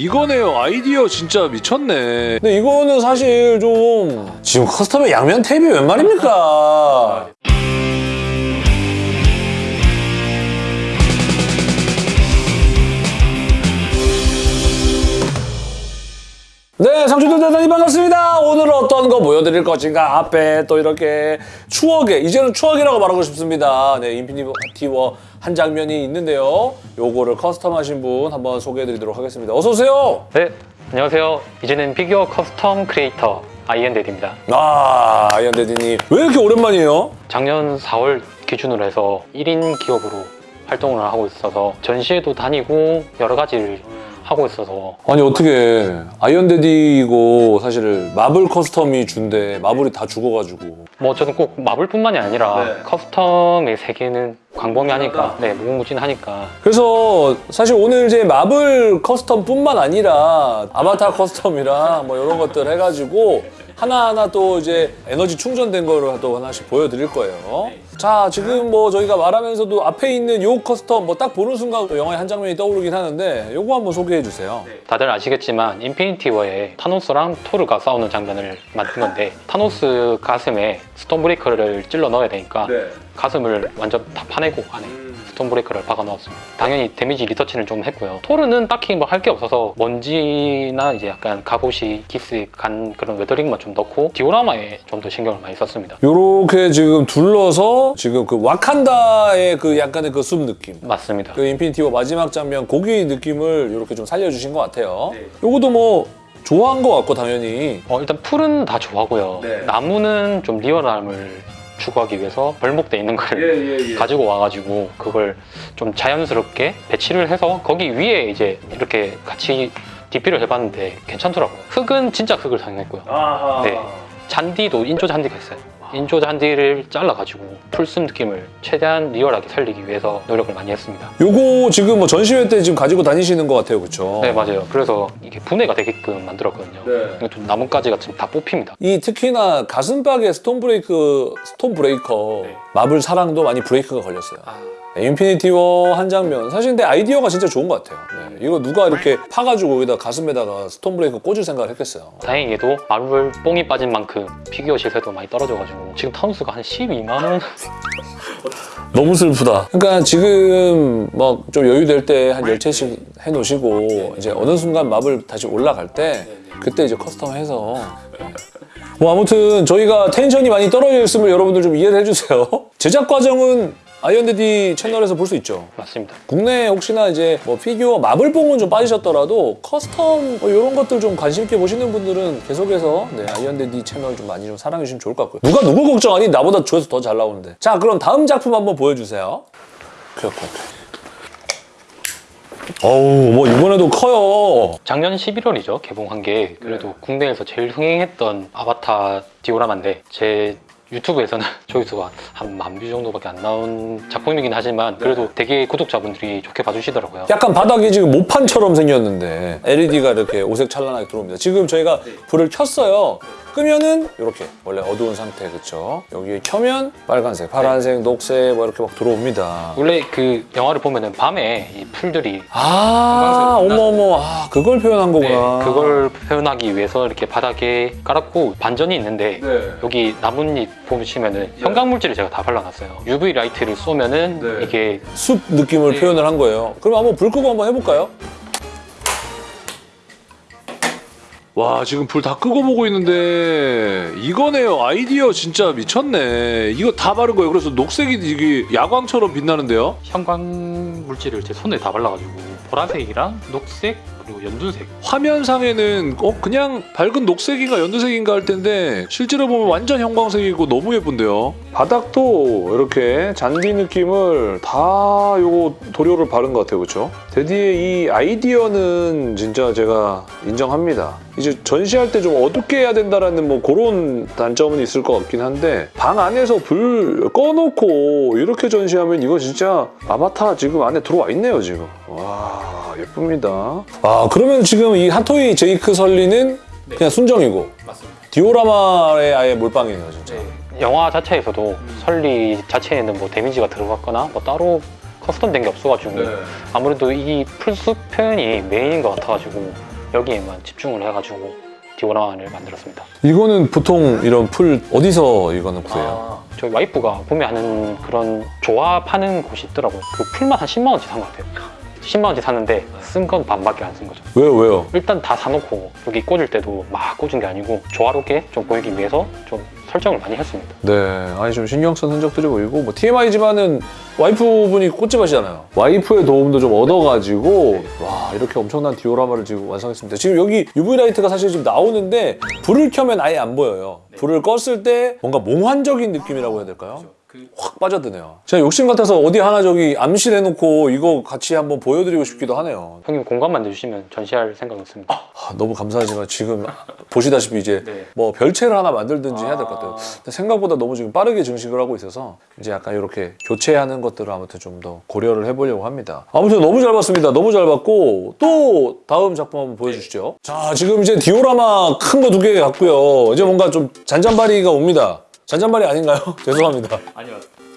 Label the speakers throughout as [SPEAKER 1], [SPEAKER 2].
[SPEAKER 1] 이거네요. 아이디어 진짜 미쳤네.
[SPEAKER 2] 근데 이거는 사실 좀 지금 custom에 양면 테이프 웬 말입니까? 네, 상추들 대단히 반갑습니다. 오늘 어떤 거 보여드릴 것인가? 앞에 또 이렇게 추억의, 이제는 추억이라고 말하고 싶습니다. 네, 인피니티 워 한 장면이 있는데요. 요거를 custom하신 분 한번 소개해드리도록 하겠습니다. 어서 오세요!
[SPEAKER 3] 네, 안녕하세요. 이제는 피규어 custom creator 아이언데디입니다.
[SPEAKER 2] 아, 아이언데디님. 왜 이렇게 오랜만이에요?
[SPEAKER 3] 작년 4월 기준으로 해서 1인 기업으로 활동을 하고 있어서 전시회도 다니고 여러 가지를 하고 있어서.
[SPEAKER 2] 아니 어떻게 아이언데디고 사실 마블 custom이 주인데. 마블이 다 죽어가지고.
[SPEAKER 3] 뭐 저는 꼭 마블뿐만이 아니라 custom의 세계는 광범위하니까. 네, 무궁무진하니까.
[SPEAKER 2] 그래서 사실 오늘 이제 마블 custom뿐만 아니라 아바타 custom이랑 뭐 이런 것들 해가지고 하나하나 또 이제 에너지 충전된 거를 또 하나씩 보여드릴 거예요. 자 지금 뭐 저희가 말하면서도 앞에 있는 요 custom 뭐 딱 보는 순간 또 영화의 한 장면이 떠오르긴 하는데 요거 한번 소개해 주세요.
[SPEAKER 3] 다들 아시겠지만 인피니티 워에 타노스랑 토르가 싸우는 장면을 만든 건데 타노스 가슴에 스톤브레이커를 찔러 넣어야 되니까 가슴을 완전 다 파내고 안에 스톤브레이커를 박아 넣었습니다. 당연히 데미지 리터치는 좀 했고요. 토르는 딱히 뭐 할 게 없어서 먼지나 이제 약간 갑옷이 기스 간 그런 weathering만 좀 넣고 디오라마에 좀 더 신경을 많이 썼습니다.
[SPEAKER 2] 요렇게 지금 둘러서 지금 그 와칸다의 그 약간의 그 숲 느낌
[SPEAKER 3] 맞습니다.
[SPEAKER 2] 그 인피니티 워 마지막 장면 고기 느낌을 이렇게 좀 살려주신 것 같아요. 요것도 뭐 조화인 것 같고 당연히
[SPEAKER 3] 어, 일단 풀은 다 조화고요. 나무는 좀 리얼함을 추구하기 위해서 벌목돼 있는 걸 가지고 와가지고 그걸 좀 자연스럽게 배치를 해서 거기 위에 이제 이렇게 같이 DP를 해봤는데 괜찮더라고요. 흙은 진짜 흙을 사용했고요. 네. 잔디도 인조 잔디가 있어요. 인조 잔디를 잘라가지고 풀숲 느낌을 최대한 리얼하게 살리기 위해서 노력을 많이 했습니다.
[SPEAKER 2] 요거 지금 뭐 전시회 때 지금 가지고 다니시는 것 같아요, 그렇죠?
[SPEAKER 3] 네 맞아요. 그래서 이게 분해가 되게끔 만들었거든요. 이거 좀 나뭇가지가 지금 다 뽑힙니다.
[SPEAKER 2] 이 특히나 가슴팍에 스톤 브레이크, 스톤 브레이커
[SPEAKER 3] 네.
[SPEAKER 2] 마블 사랑도 많이 브레이크가 걸렸어요. 네, 인피니티 워 한 장면 사실 근데 아이디어가 진짜 좋은 것 같아요. 네, 이거 누가 이렇게 파가지고 여기다 가슴에다가 스톤 브레이커 꽂을 생각을 했겠어요.
[SPEAKER 3] 다행히도 마블 뽕이 빠진 만큼 피규어 시세도 많이 떨어져가지고 지금 타노스가 한 12만 원?
[SPEAKER 2] 너무 슬프다. 그러니까 지금 막 좀 여유 될 때 한 10채씩 해놓으시고 이제 어느 순간 마블 다시 올라갈 때 그때 이제 custom 해서 뭐 아무튼 저희가 텐션이 많이 떨어져 있으면 여러분들 좀 이해를 해주세요. 제작 과정은 아이언데디 채널에서 볼 수 있죠.
[SPEAKER 3] 맞습니다.
[SPEAKER 2] 국내에 혹시나 이제 뭐 피규어 마블뽕은 좀 빠지셨더라도 custom 뭐 이런 것들 좀 관심 있게 보시는 분들은 계속해서 네, 아이언데디 채널 좀 많이 좀 사랑해 주시면 좋을 것 같고요. 누가 누구 걱정하니? 나보다 조회수 더 잘 나오는데. 자 그럼 다음 작품 한번 보여주세요. 오케이. 어우 뭐 이번에도 커요.
[SPEAKER 3] 작년 11월이죠 개봉한 게 그래도 국내에서 제일 흥행했던 아바타 디오라마인데 제 유튜브에서는 조회수가 한 만 view 정도밖에 안 나온 작품이긴 하지만 그래도 되게 구독자분들이 좋게 봐주시더라고요.
[SPEAKER 2] 약간 바닥이 지금 모판처럼 생겼는데 LED가 이렇게 오색 찬란하게 들어옵니다. 지금 저희가 불을 켰어요. 끄면은 이렇게 원래 어두운 상태 그쵸? 여기에 켜면 빨간색, 파란색, 녹색 뭐 이렇게 막 들어옵니다.
[SPEAKER 3] 원래 그 영화를 보면은 밤에 이 풀들이
[SPEAKER 2] 아 어머 어머 아 그걸 표현한
[SPEAKER 3] 네,
[SPEAKER 2] 거구나.
[SPEAKER 3] 그걸 표현하기 위해서 이렇게 바닥에 깔았고 반전이 있는데
[SPEAKER 2] 네.
[SPEAKER 3] 여기 나뭇잎 보시면은 형광물질을 제가 다 발라놨어요. UV light를 쏘면은
[SPEAKER 2] 네.
[SPEAKER 3] 이게
[SPEAKER 2] 숲 느낌을
[SPEAKER 3] 네.
[SPEAKER 2] 표현을 한 거예요. 그럼 한번 불 끄고 한번 해볼까요?
[SPEAKER 1] 와 지금 불 다 끄고 보고 있는데 이거네요. 아이디어 진짜 미쳤네. 이거 다 바른 거예요. 그래서 녹색이 이게 야광처럼 빛나는데요.
[SPEAKER 3] 형광 물질을 제 손에 다 발라가지고 보라색이랑 녹색 그리고 연두색
[SPEAKER 1] 화면상에는 어 그냥 밝은 녹색인가 연두색인가 할 텐데 실제로 보면 완전 형광색이고 너무 예쁜데요. 바닥도 이렇게 잔디 느낌을 다 요거 도료를 바른 것 같아요, 그렇죠? 데디의 이 아이디어는 진짜 제가 인정합니다. 이제 전시할 때 좀 어둡게 해야 된다라는 뭐 그런 단점은 있을 것 같긴 한데 방 안에서 불 꺼놓고 이렇게 전시하면 이거 진짜 아바타 지금 안에 들어와 있네요, 지금. 와 예쁩니다.
[SPEAKER 2] 아 그러면 지금 이 핫토이 제이크 설리는 그냥 순정이고
[SPEAKER 3] 맞습니다.
[SPEAKER 2] 디오라마에 아예 몰빵이네요 진짜.
[SPEAKER 3] 영화 자체에서도 설리 자체에는 뭐 데미지가 들어갔거나 뭐 따로 custom된 게 없어가지고 아무래도 이 풀숲 표현이 메인인 것 같아가지고 여기에만 집중을 해가지고 디오라마를 만들었습니다.
[SPEAKER 2] 이거는 보통 이런 풀 어디서 이거는 구해요?
[SPEAKER 3] 저희 와이프가 구매하는 그런 조화 파는 곳이 있더라고요. 그 풀만 한 10만 원치 산 것 같아요. 10만 원치 샀는데 쓴 건 반밖에 안 쓴 거죠.
[SPEAKER 2] 왜요 왜요?
[SPEAKER 3] 일단 다 사놓고 여기 꽂을 때도 막 꽂은 게 아니고 조화롭게 좀 보이기 위해서 좀 설정을 많이 했습니다.
[SPEAKER 2] 네, 아니 좀 신경 쓴 흔적들이 보이고 뭐 TMI지만은 와이프분이 꽃집하시잖아요. 와이프의 도움도 좀 얻어가지고 와 이렇게 엄청난 디오라마를 지금 완성했습니다. 지금 여기 UV light가 사실 지금 나오는데 불을 켜면 아예 안 보여요. 불을 껐을 때 뭔가 몽환적인 느낌이라고 해야 될까요? 확 빠져드네요. 제가 욕심 같아서 어디 하나 저기 암실 해놓고 이거 같이 한번 보여드리고 싶기도 하네요.
[SPEAKER 3] 형님 공간만 내주시면 전시할 생각은 없습니다.
[SPEAKER 2] 아, 너무 감사하지만 지금 보시다시피 이제
[SPEAKER 3] 네.
[SPEAKER 2] 뭐 별채를 하나 만들든지 해야 될 것 같아요. 근데 생각보다 너무 지금 빠르게 증식을 하고 있어서 이제 약간 이렇게 교체하는 것들을 아무튼 좀 더 고려를 해보려고 합니다. 아무튼 너무 잘 봤습니다. 너무 잘 봤고 또 다음 작품 한번 보여주시죠. 자 지금 이제 디오라마 큰 거 두개 갔고요. 이제 뭔가 좀 잔잔바리가 옵니다. 잔잔바리 아닌가요? 죄송합니다.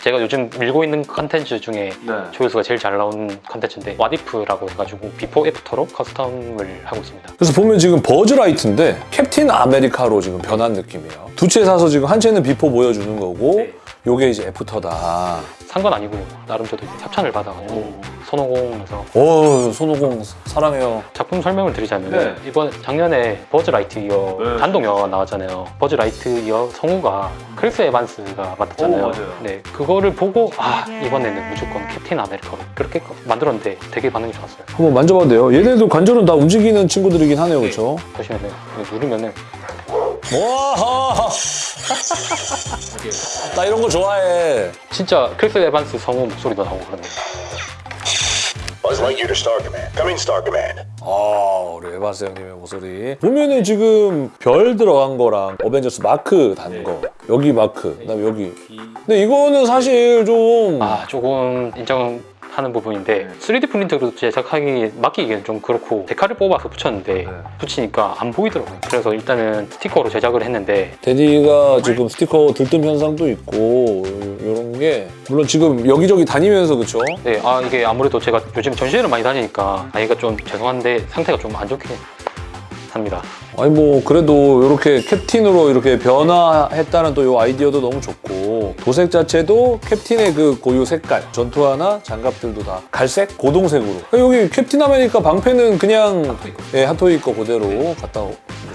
[SPEAKER 3] 제가 요즘 밀고 있는 컨텐츠 중에
[SPEAKER 1] 네.
[SPEAKER 3] 조회수가 제일 잘 나오는 컨텐츠인데 와디프라고 해가지고 before after로 custom을 하고 있습니다.
[SPEAKER 2] 그래서 보면 지금 버즈라이트인데 캡틴 아메리카로 지금 변한 느낌이에요. 두 채 사서 지금 한 채는 before 보여주는 거고
[SPEAKER 3] 네.
[SPEAKER 2] 요게 이제 after다.
[SPEAKER 3] 산 건 아니고 나름 저도 이제 협찬을 받아가지고 손오공에서
[SPEAKER 2] 오 손오공 사랑해요.
[SPEAKER 3] 작품 설명을 드리자면
[SPEAKER 1] 네.
[SPEAKER 3] 이번 작년에 버즈 라이트이어
[SPEAKER 1] 네.
[SPEAKER 3] 단독 영화가 나왔잖아요. 버즈 라이트이어 성우가 크리스 에반스가 맡았잖아요.
[SPEAKER 1] 오.
[SPEAKER 3] 네, 그거를 보고 아 이번에는 무조건 캡틴 아메리카로 그렇게 만들었는데 되게 반응이 좋았어요.
[SPEAKER 2] 한번 만져봐도 돼요. 얘네도 관절은 다 움직이는 친구들이긴 하네요, 그렇죠?
[SPEAKER 3] 보시면은 누르면은
[SPEAKER 2] 와, 나 이런 거 좋아해.
[SPEAKER 3] 진짜 크리스 에반스 성우 목소리도 나오고 그러네요.
[SPEAKER 4] Buzz Lightyear to Star Command. Come in, Star Command.
[SPEAKER 2] 아, 우리 에반스 형님의 목소리. 보면은 지금 별 들어간 거랑 어벤져스 마크 단 거. 여기 마크, 그다음에 여기. 근데 이거는 사실 좀
[SPEAKER 3] 아 조금 인정 하는 부분인데 3D 프린터로 제작하기 맡기기에는 좀 그렇고 데칼을 뽑아서 붙였는데 붙이니까 안 보이더라고요. 그래서 일단은 스티커로 제작을 했는데
[SPEAKER 2] 데디가 지금 스티커 들뜸 현상도 있고 이런 게 물론 지금 여기저기 다니면서 그쵸?
[SPEAKER 3] 네, 아 이게 아무래도 제가 요즘 전시회를 많이 다니니까 아이가 좀 죄송한데 상태가 좀 안 좋게 합니다.
[SPEAKER 2] 아니 뭐 그래도 이렇게 캡틴으로 이렇게 변화했다는 또 이 아이디어도 너무 좋고 도색 자체도 캡틴의 그 고유 색깔 전투화나 장갑들도 다 갈색? 고동색으로. 여기 캡틴 아메리카 방패는 그냥 예, 핫토이 거 그대로 갖다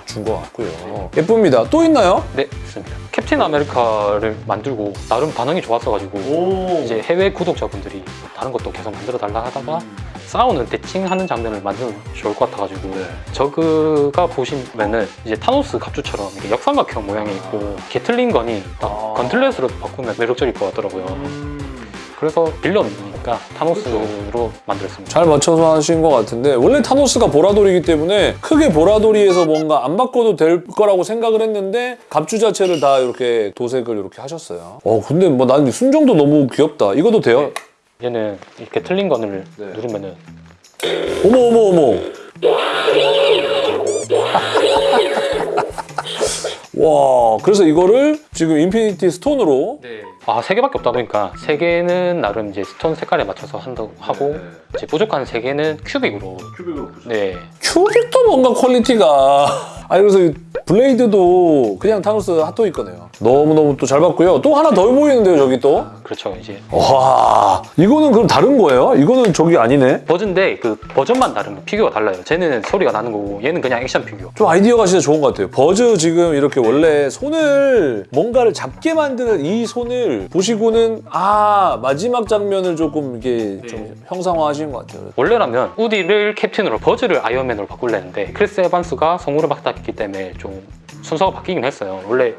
[SPEAKER 2] 준 것 같고요. 예쁩니다. 또 있나요?
[SPEAKER 3] 네, 있습니다. 캡틴 아메리카를 만들고 나름 반응이 좋았어가지고 이제 해외 구독자분들이 다른 것도 계속 만들어 달라 하다가 싸우는 대칭하는 장면을 만들면 좋을 것 같아가지고. 저그가 보시면은 이제 타노스 갑주처럼 이렇게 역삼각형 모양이 있고 게틀링 건이 딱 건틀렛으로 바꾸면 매력적일 것 같더라고요. 그래서 빌런이니까 타노스로 만들었습니다.
[SPEAKER 2] 잘 맞춰서 하신 것 같은데 원래 타노스가 보라돌이기 때문에 크게 보라돌이에서 뭔가 안 바꿔도 될 거라고 생각을 했는데 갑주 자체를 다 이렇게 도색을 이렇게 하셨어요. 어 근데 뭐 난 순정도 너무 귀엽다. 이것도 돼요?
[SPEAKER 3] 얘는 이렇게 틀린 건을 누르면은.
[SPEAKER 2] 어머 어머 어머. 와, 그래서 이거를 지금 인피니티 스톤으로?
[SPEAKER 3] 아세 개밖에 없다 보니까 세 개는 나름 이제 스톤 색깔에 맞춰서 한다고 하고 이제 부족한 세 개는 큐빅으로.
[SPEAKER 1] 큐빅으로
[SPEAKER 3] 네.
[SPEAKER 2] 큐빅도 뭔가 퀄리티가. 아니 그래서 이 블레이드도 그냥 타노스 핫토이 거네요. 너무너무 또 잘 봤고요. 또 하나 더 보이는데요, 저기 또.
[SPEAKER 3] 그렇죠 이제
[SPEAKER 2] 와, 이거는 그럼 다른 거예요? 이거는 저기 아니네?
[SPEAKER 3] 버전인데 그 버전만 다르면 피규어가 달라요 쟤는 소리가 나는 거고 얘는 그냥 액션 피규어
[SPEAKER 2] 좀 아이디어가 진짜 좋은 것 같아요. 버즈 지금 이렇게 원래 손을 뭔가를 잡게 만드는 이 손을 보시고는 아 마지막 장면을 조금 이게 좀 형상화하신 것 같아요.
[SPEAKER 3] 원래라면 우디를 캡틴으로 버즈를 아이언맨으로 바꾸려는데 크리스 에반스가 성우를 맡았기 때문에 좀 순서가 바뀌긴 했어요. 원래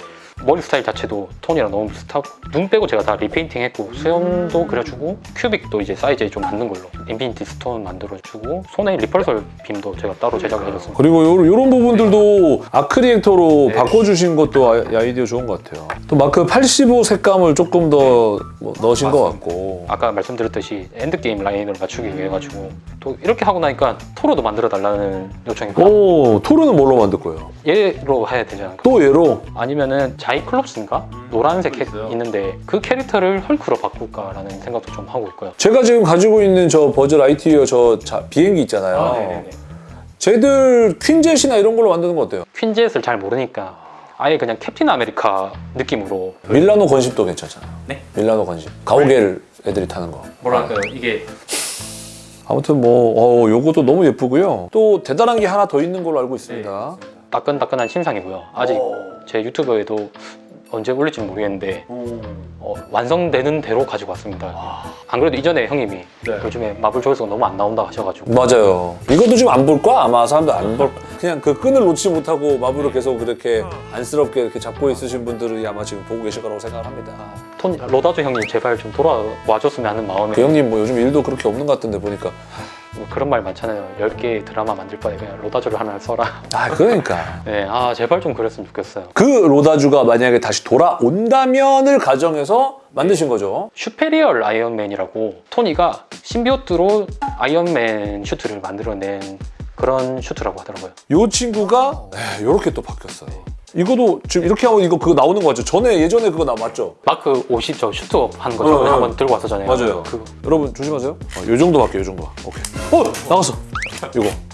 [SPEAKER 3] 머리 스타일 자체도 톤이랑 너무 비슷하고 눈 빼고 제가 다 repainting 했고 수염도 그려주고 큐빅도 이제 사이즈에 좀 맞는 걸로 인피니티 스톤 만들어주고 손에 repulsor beam도 제가 따로 제작을 해줬습니다
[SPEAKER 2] 그리고 요, 요런 부분들도 아크리액터로 바꿔주신 것도 아이- 아이디어 좋은 것 같아요. 또 마크 85 색감을 조금 더 뭐, 넣으신 것 같고.
[SPEAKER 3] 아까 말씀드렸듯이 엔드게임 라인을 맞추기 위해 가지고 또 이렇게 하고 나니까 토르도 만들어 달라는 요청이 받
[SPEAKER 2] 오, 토르는 뭘로 만들 거예요?
[SPEAKER 3] 얘로 해야 되지 않을까
[SPEAKER 2] 또 얘로?
[SPEAKER 3] 아니면은 자이클롭스인가 노란색 캐. 있는데 그 캐릭터를 헐크로 바꿀까라는 생각도 좀 하고 있고요
[SPEAKER 2] 제가 지금 가지고 있는 저 버즈 라이트이어 저 자- 비행기 있잖아요. 쟤들 퀸젯이나 이런 걸로 만드는 거 어때요?
[SPEAKER 3] 퀸젯을 잘 모르니까 아예 그냥 캡틴 아메리카 느낌으로
[SPEAKER 2] 밀라노 gunship도 괜찮잖아요.
[SPEAKER 3] 네?
[SPEAKER 2] 밀라노 gunship. 가오갤 애들이 타는 거.
[SPEAKER 3] 뭐랄까요 이게
[SPEAKER 2] 아무튼 뭐 어, 요것도 너무 예쁘고요. 또 대단한 게 하나 더 있는 걸로 알고 있습니다.
[SPEAKER 3] 따끈따끈한 신상이고요. 아직 제 유튜브에도 언제 올릴지 는 모르겠는데 어, 완성되는 대로 가지고 왔습니다. 안 그래도 이전에 형님이 요즘에 마블 조회수가 너무 안 나온다 하셔가지고
[SPEAKER 2] 맞아요. 이것도 좀 안 볼 거야? 아마 사람들 안 볼. 그냥 그 끈을 놓지 못하고 마블을 계속 그렇게 안쓰럽게 이렇게 잡고 있으신 분들이 아마 지금 보고 계실 거라고 생각합니다.
[SPEAKER 3] 톤 로다주 형님 제발 좀 돌아와줬으면 하는 마음에
[SPEAKER 2] 그 형님 뭐 요즘 일도 그렇게 없는 것 같은데 보니까
[SPEAKER 3] 뭐 그런 말 많잖아요. 10개 드라마 만들 바에 그냥 로다주를 하나 써라.
[SPEAKER 2] 아 그러니까
[SPEAKER 3] 네, 아 제발 좀 그랬으면 좋겠어요.
[SPEAKER 2] 그 로다주가 만약에 다시 돌아온다면을 가정해서 만드신 거죠.
[SPEAKER 3] 슈페리얼 아이언맨이라고 토니가 심비오트로 아이언맨 슈트를 만들어낸 그런 슈트라고 하더라고요.
[SPEAKER 2] 요 친구가 이렇게 또 바뀌었어요. 이거도 지금 이렇게 하고 이거 그거 나오는 거 맞죠? 전에 예전에 그거 나 맞죠?
[SPEAKER 3] 마크 50저 suit up 하는 거
[SPEAKER 2] 어,
[SPEAKER 3] 저번에
[SPEAKER 2] 어.
[SPEAKER 3] 한번 들고 왔었잖아요.
[SPEAKER 2] 맞아요.
[SPEAKER 3] 그거.
[SPEAKER 2] 여러분 조심하세요. 어, 요 정도 밖에 요 정도. 오케이. 어 나갔어. 요거.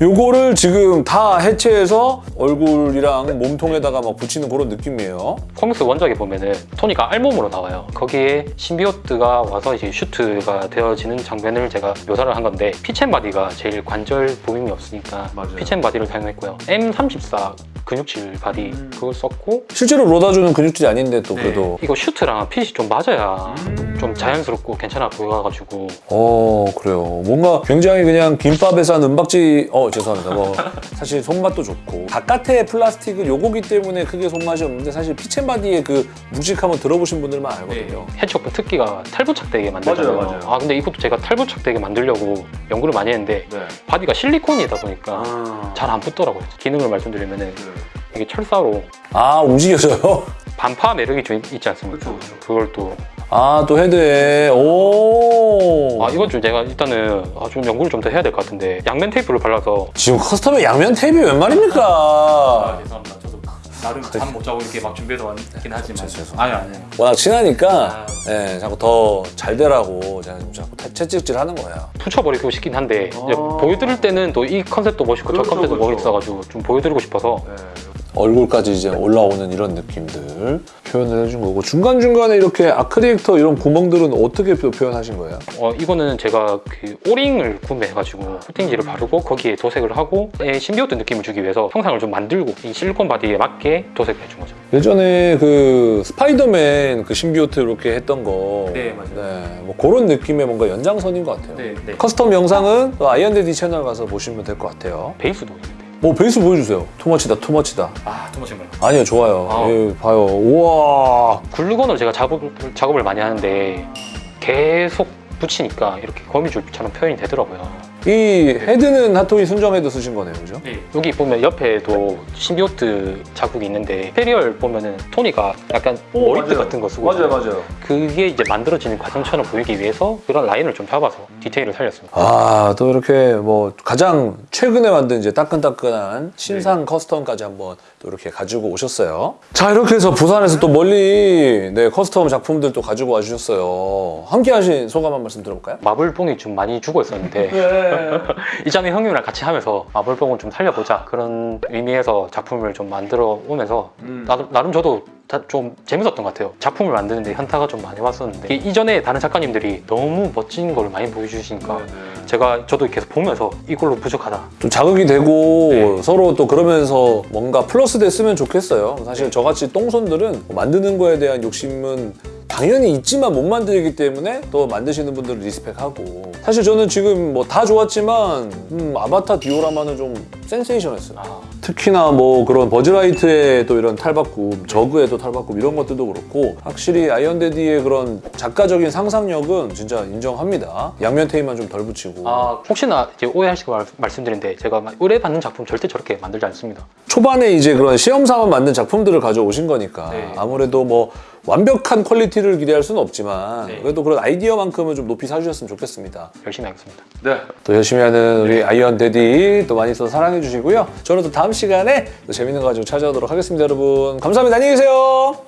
[SPEAKER 2] 요거를 지금 다 해체해서 얼굴이랑 몸통에다가 막 붙이는 그런 느낌이에요.
[SPEAKER 3] 코믹스 원작에 보면은 토니가 알몸으로 나와요. 거기에 심비오트가 와서 이제 슈트가 되어지는 장면을 제가 묘사를 한 건데 피첸바디가 제일 관절 부위가 없으니까 피첸바디를 사용했고요. M34 근육질 바디 그걸 썼고
[SPEAKER 2] 실제로 로다주는 근육질이 아닌데 또 그래도
[SPEAKER 3] 이거 슈트랑 핏이 좀 맞아야 좀 자연스럽고 괜찮아 보여가지고
[SPEAKER 2] 어 그래요. 뭔가 굉장히 그냥 김밥에 싼 은박지 어 죄송합니다. 뭐 사실 손맛도 좋고 바깥의 플라스틱은 요거기 때문에 크게 손맛이 없는데 사실 피첸바디의 그 묵직함을 들어보신 분들만 알거든요.
[SPEAKER 3] 해치워크 특기가 탈부착되게 만들잖아요.
[SPEAKER 2] 맞아요, 맞아요.
[SPEAKER 3] 아 근데 이것도 제가 탈부착되게 만들려고 연구를 많이 했는데
[SPEAKER 2] 네.
[SPEAKER 3] 바디가 실리콘이다 보니까
[SPEAKER 2] 아,
[SPEAKER 3] 잘안 붙더라고요. 기능을 말씀드리면은 이게 철사로
[SPEAKER 2] 아 움직여져요?
[SPEAKER 3] 반파 매력이 좀 있지 않습니까? 그걸또
[SPEAKER 2] 아 또 헤드에. 오.
[SPEAKER 3] 아 이건 좀 제가 일단은 아, 좀 연구를 좀 더 해야 될 것 같은데 양면 테이프를 발라서.
[SPEAKER 2] 지금 커스텀에 양면 테이프 웬 말입니까?
[SPEAKER 3] 죄송합니다. 저도 나름 잠 못 자고 이렇게 막 준비해서 왔긴 하지만.
[SPEAKER 2] 죄송-
[SPEAKER 3] 아니 아니
[SPEAKER 2] 워낙 친하니까 예, 자꾸 더 잘 되라고 제가 좀 자꾸 태- 채찍질 하는 거야.
[SPEAKER 3] 붙여버리고 싶긴 한데 이제 보여드릴 때는 또 이 컨셉도 멋있고 저 컨셉도 멋있어가지고 좀 보여드리고 싶어서
[SPEAKER 2] 얼굴까지 이제 올라오는 이런 느낌들 표현을 해준 거고 중간중간에 이렇게 아크리액터 이런 구멍들은 어떻게 표- 표현하신 거예요?
[SPEAKER 3] 어, 이거는 제가 그 O-ring을 구매해가지고 코팅지를 바르고 거기에 도색을 하고 에 심비오트 느낌을 주기 위해서 형상을 좀 만들고 이 실리콘 바디에 맞게 도색을 해준 거죠.
[SPEAKER 2] 예전에 그 스파이더맨 그 심비오트 이렇게 했던 거
[SPEAKER 3] 네, 맞아요.
[SPEAKER 2] 네, 뭐 그런 느낌의 뭔가 연장선인 것 같아요
[SPEAKER 3] 네.
[SPEAKER 2] 커스텀 영상은 또 아이언대디 채널 가서 보시면 될 것 같아요
[SPEAKER 3] 베이스도 있는데.
[SPEAKER 2] 뭐 베이스 보여주세요 투머치다 투머치다
[SPEAKER 3] 아, too much인가요?
[SPEAKER 2] 아니요 좋아요
[SPEAKER 3] 아.
[SPEAKER 2] 예, 봐요 우와
[SPEAKER 3] 글루건으로 제가 작업을, 작업을 많이 하는데 계속 붙이니까 이렇게 거미줄처럼 표현이 되더라고요.
[SPEAKER 2] 이 헤드는 핫토이 순정 헤드 쓰신 거네요 그죠?
[SPEAKER 3] 여기 보면 옆에도 심비오트 자국이 있는데 페리얼 보면은 토니가 약간 머리띠 같은 거 쓰고 있어요.
[SPEAKER 2] 맞아요
[SPEAKER 3] 그게 이제 만들어지는 과정처럼 보이기 위해서 그런 라인을 좀 잡아서 디테일을 살렸습니다.
[SPEAKER 2] 아, 또 이렇게 뭐 가장 최근에 만든 이제 따끈따끈한 신상 custom까지 한번 또 이렇게 가지고 오셨어요. 자, 이렇게 해서 부산에서 또 멀리 네, custom 작품들 또 가지고 와 주셨어요. 함께 하신 소감 한 말씀 들어볼까요?
[SPEAKER 3] 마블뽕이 좀 많이 죽어 있었는데 이전에 형님이랑 같이 하면서 마블뽕을 좀 살려보자 그런 의미에서 작품을 좀 만들어 오면서 나, 나름 저도 다- 좀 재밌었던 것 같아요. 작품을 만드는데 현타가 좀 많이 왔었는데. 이- 이전에 다른 작가님들이 너무 멋진 걸 많이 보여주시니까 제가 저도 계속 보면서 이걸로 부족하다.
[SPEAKER 2] 좀 자극이 되고
[SPEAKER 3] 네.
[SPEAKER 2] 서로 또 그러면서 뭔가 플러스 됐으면 좋겠어요. 사실 저같이 똥손들은 만드는 거에 대한 욕심은 당연히 있지만 못 만들기 때문에 또 만드시는 분들을 리스펙하고 사실 저는 지금 뭐 다 좋았지만 음, 아바타 디오라마는 좀 센세이션했어요.
[SPEAKER 3] 아,
[SPEAKER 2] 특히나 뭐 그런 버즈라이트의 또 이런 탈바꿈, 저그의 또 탈바꿈 이런 것들도 그렇고 확실히 아이언데디의 그런 작가적인 상상력은 진짜 인정합니다. 양면 테이프만 좀 덜 붙이고
[SPEAKER 3] 아, 혹시나 이제 오해하시고 말, 말씀드린데 제가 막 의뢰받는 작품 절대 저렇게 만들지 않습니다
[SPEAKER 2] 초반에 이제 그런 시험 삼아 만든 작품들을 가져오신 거니까
[SPEAKER 3] 네.
[SPEAKER 2] 아무래도 뭐 완벽한 퀄리티를 기대할 수는 없지만
[SPEAKER 3] 네.
[SPEAKER 2] 그래도 그런 아이디어만큼은 좀 높이 사주셨으면 좋겠습니다.
[SPEAKER 3] 열심히 하겠습니다
[SPEAKER 2] 또 열심히 하는 우리 아이언 데디 또 많이 또 사랑해 주시고요. 저는 또 다음 시간에 또 재밌는 거 가지고 찾아오도록 하겠습니다, 여러분. 감사합니다. 안녕히 계세요.